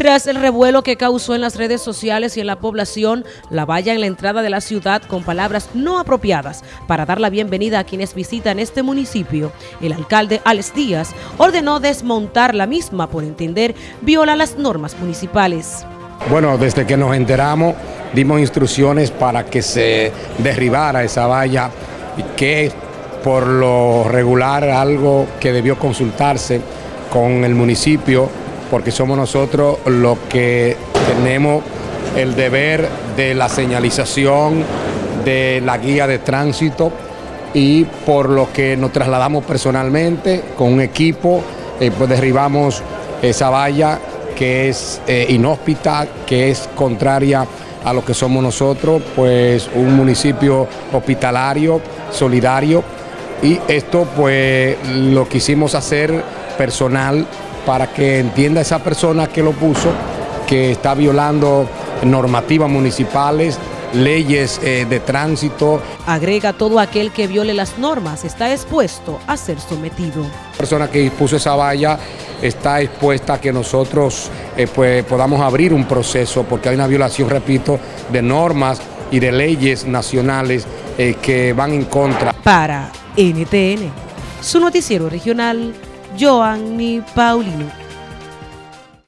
Tras el revuelo que causó en las redes sociales y en la población, la valla en la entrada de la ciudad con palabras no apropiadas para dar la bienvenida a quienes visitan este municipio, el alcalde Alex Díaz ordenó desmontar la misma por entender viola las normas municipales. Bueno, desde que nos enteramos dimos instrucciones para que se derribara esa valla, que por lo regular algo que debió consultarse con el municipio porque somos nosotros los que tenemos el deber de la señalización, de la guía de tránsito y por lo que nos trasladamos personalmente con un equipo, eh, pues derribamos esa valla que es eh, inhóspita, que es contraria a lo que somos nosotros, pues un municipio hospitalario, solidario, y esto pues lo quisimos hacer personal para que entienda esa persona que lo puso que está violando normativas municipales, leyes eh, de tránsito. Agrega todo aquel que viole las normas está expuesto a ser sometido. La persona que puso esa valla está expuesta a que nosotros eh, pues, podamos abrir un proceso porque hay una violación, repito, de normas y de leyes nacionales eh, que van en contra. Para NTN, su noticiero regional, Joanny Paulino.